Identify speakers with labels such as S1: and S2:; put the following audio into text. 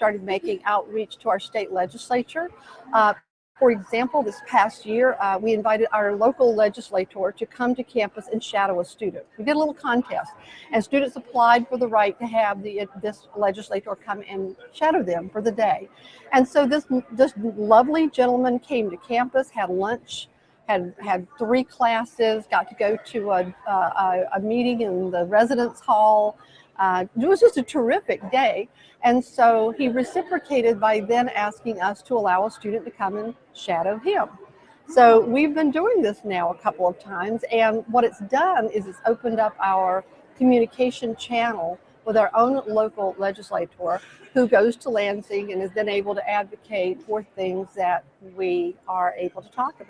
S1: started making outreach to our state legislature. Uh, for example, this past year, uh, we invited our local legislator to come to campus and shadow a student. We did a little contest, and students applied for the right to have the, this legislator come and shadow them for the day. And so this, this lovely gentleman came to campus, had lunch, had, had three classes, got to go to a, a, a meeting in the residence hall, uh, it was just a terrific day. And so he reciprocated by then asking us to allow a student to come and shadow him. So we've been doing this now a couple of times. And what it's done is it's opened up our communication channel with our own local legislator who goes to Lansing and is then able to advocate for things that we are able to talk about.